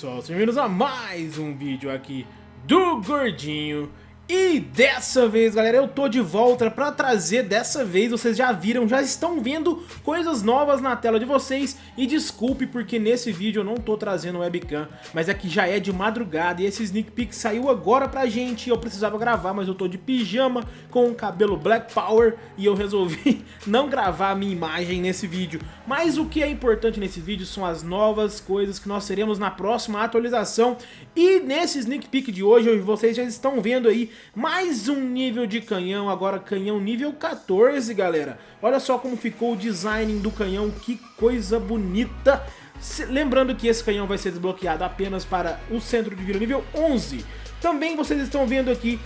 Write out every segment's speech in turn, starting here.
pessoal, sejam bem-vindos a mais um vídeo aqui do Gordinho e dessa vez, galera, eu tô de volta pra trazer, dessa vez, vocês já viram, já estão vendo coisas novas na tela de vocês. E desculpe porque nesse vídeo eu não tô trazendo webcam, mas é que já é de madrugada e esse sneak peek saiu agora pra gente. Eu precisava gravar, mas eu tô de pijama com o cabelo Black Power e eu resolvi não gravar a minha imagem nesse vídeo. Mas o que é importante nesse vídeo são as novas coisas que nós teremos na próxima atualização. E nesse sneak peek de hoje, vocês já estão vendo aí mais um nível de canhão, agora canhão nível 14, galera. Olha só como ficou o design do canhão, que coisa bonita. Lembrando que esse canhão vai ser desbloqueado apenas para o centro de vila nível 11. Também vocês estão vendo aqui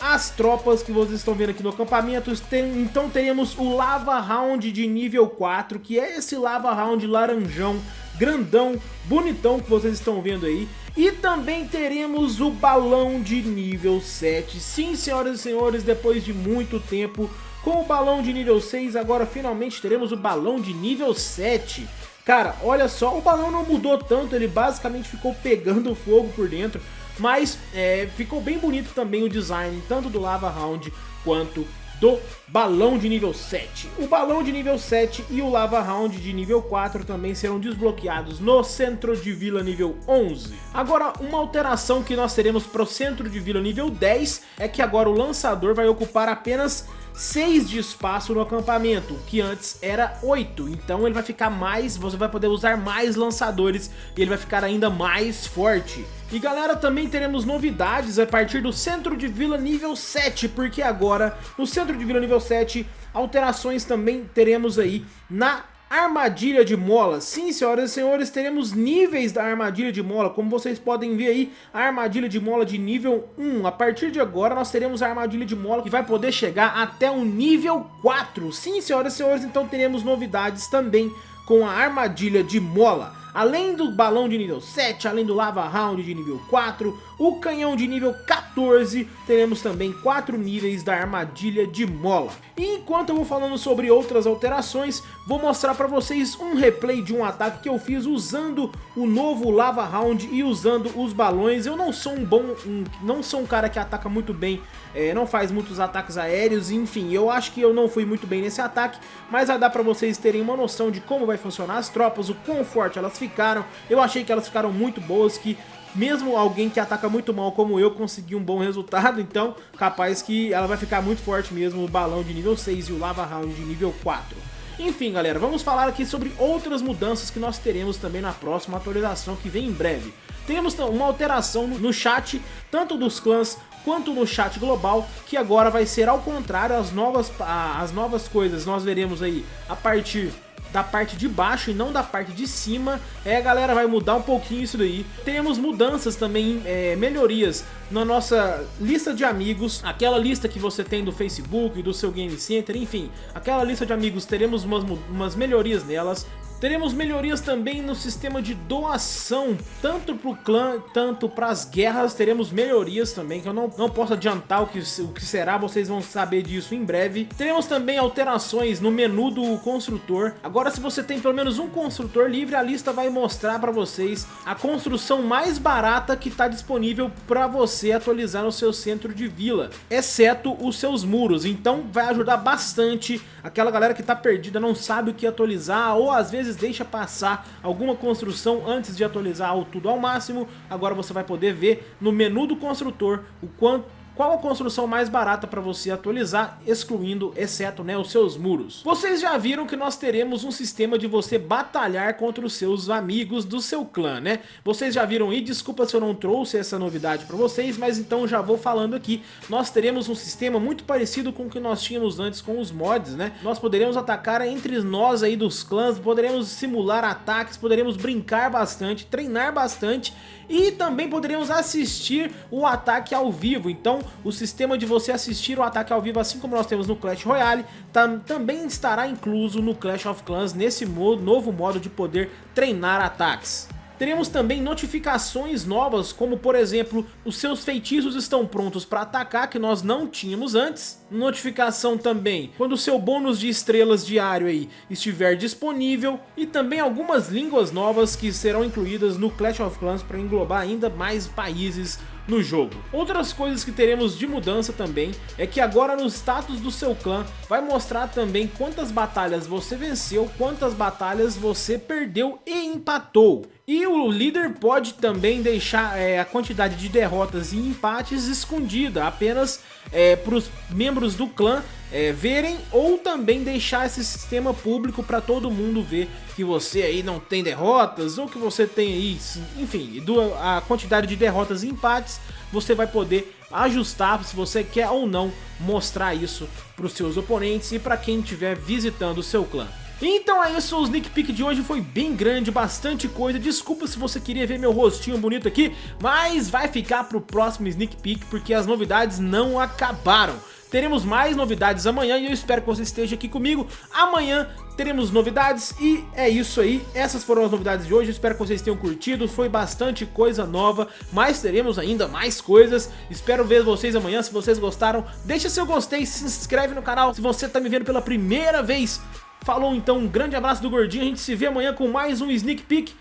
as tropas que vocês estão vendo aqui no acampamento. Tem, então teremos o Lava Round de nível 4, que é esse Lava Round laranjão, grandão, bonitão que vocês estão vendo aí. E também teremos o balão de nível 7. Sim, senhoras e senhores, depois de muito tempo, com o balão de nível 6, agora finalmente teremos o balão de nível 7. Cara, olha só, o balão não mudou tanto, ele basicamente ficou pegando fogo por dentro, mas é, ficou bem bonito também o design, tanto do Lava Round quanto do balão de nível 7. O balão de nível 7 e o Lava Round de nível 4 também serão desbloqueados no centro de vila nível 11. Agora, uma alteração que nós teremos para o centro de vila nível 10 é que agora o lançador vai ocupar apenas 6 de espaço no acampamento, que antes era 8. Então ele vai ficar mais, você vai poder usar mais lançadores e ele vai ficar ainda mais forte. E galera, também teremos novidades a partir do centro de vila nível 7, porque agora no centro de vila nível 7, alterações também teremos aí na Armadilha de mola. Sim, senhoras e senhores, teremos níveis da armadilha de mola. Como vocês podem ver aí, a armadilha de mola de nível 1. A partir de agora, nós teremos a armadilha de mola que vai poder chegar até o nível 4. Sim, senhoras e senhores, então teremos novidades também com a armadilha de mola. Além do balão de nível 7, além do lava round de nível 4, o canhão de nível 14, teremos também 4 níveis da armadilha de mola. E enquanto eu vou falando sobre outras alterações, vou mostrar para vocês um replay de um ataque que eu fiz usando o novo lava round e usando os balões. Eu não sou um bom, um, não sou um cara que ataca muito bem, é, não faz muitos ataques aéreos, enfim, eu acho que eu não fui muito bem nesse ataque, mas vai dar para vocês terem uma noção de como vai funcionar as tropas, o quão forte elas ficaram. Eu achei que elas ficaram muito boas, que mesmo alguém que ataca muito mal como eu conseguir um bom resultado, então capaz que ela vai ficar muito forte mesmo, o balão de nível 6 e o lava round de nível 4. Enfim, galera, vamos falar aqui sobre outras mudanças que nós teremos também na próxima atualização que vem em breve. Temos uma alteração no chat, tanto dos clãs quanto no chat global, que agora vai ser ao contrário, as novas, as novas coisas nós veremos aí a partir da parte de baixo e não da parte de cima. É, galera, vai mudar um pouquinho isso daí. Teremos mudanças também, é, melhorias na nossa lista de amigos, aquela lista que você tem do Facebook, do seu Game Center, enfim, aquela lista de amigos, teremos umas, umas melhorias nelas. Teremos melhorias também no sistema de doação, tanto para o clã, tanto para as guerras, teremos melhorias também, que eu não, não posso adiantar o que, o que será, vocês vão saber disso em breve. Teremos também alterações no menu do construtor. Agora se você tem pelo menos um construtor livre, a lista vai mostrar para vocês a construção mais barata que está disponível para você atualizar no seu centro de vila, exceto os seus muros, então vai ajudar bastante aquela galera que está perdida, não sabe o que atualizar, ou às vezes vezes deixa passar alguma construção antes de atualizar tudo ao máximo, agora você vai poder ver no menu do construtor o quanto qual a construção mais barata para você atualizar, excluindo, exceto, né, os seus muros. Vocês já viram que nós teremos um sistema de você batalhar contra os seus amigos do seu clã, né? Vocês já viram e desculpa se eu não trouxe essa novidade para vocês, mas então já vou falando aqui. Nós teremos um sistema muito parecido com o que nós tínhamos antes com os mods, né? Nós poderemos atacar entre nós aí dos clãs, poderemos simular ataques, poderemos brincar bastante, treinar bastante e também poderemos assistir o ataque ao vivo. Então o sistema de você assistir o ataque ao vivo, assim como nós temos no Clash Royale, tam, também estará incluso no Clash of Clans nesse modo, novo modo de poder treinar ataques. Teremos também notificações novas, como por exemplo, os seus feitiços estão prontos para atacar, que nós não tínhamos antes. Notificação também, quando o seu bônus de estrelas diário aí estiver disponível. E também algumas línguas novas que serão incluídas no Clash of Clans para englobar ainda mais países no jogo. Outras coisas que teremos de mudança também é que agora no status do seu clã vai mostrar também quantas batalhas você venceu, quantas batalhas você perdeu e empatou. E o líder pode também deixar é, a quantidade de derrotas e empates escondida apenas é, para os membros do clã é, verem ou também deixar esse sistema público para todo mundo ver que você aí não tem derrotas ou que você tem aí, enfim, a quantidade de derrotas e empates você vai poder ajustar se você quer ou não mostrar isso para os seus oponentes e para quem estiver visitando o seu clã. Então é isso, o sneak peek de hoje foi bem grande, bastante coisa, desculpa se você queria ver meu rostinho bonito aqui, mas vai ficar pro próximo sneak peek porque as novidades não acabaram. Teremos mais novidades amanhã e eu espero que você esteja aqui comigo. Amanhã teremos novidades e é isso aí. Essas foram as novidades de hoje, espero que vocês tenham curtido. Foi bastante coisa nova, mas teremos ainda mais coisas. Espero ver vocês amanhã, se vocês gostaram. Deixa seu gostei, se inscreve no canal se você está me vendo pela primeira vez. Falou então, um grande abraço do Gordinho, a gente se vê amanhã com mais um Sneak Peek.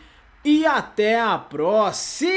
E até a próxima!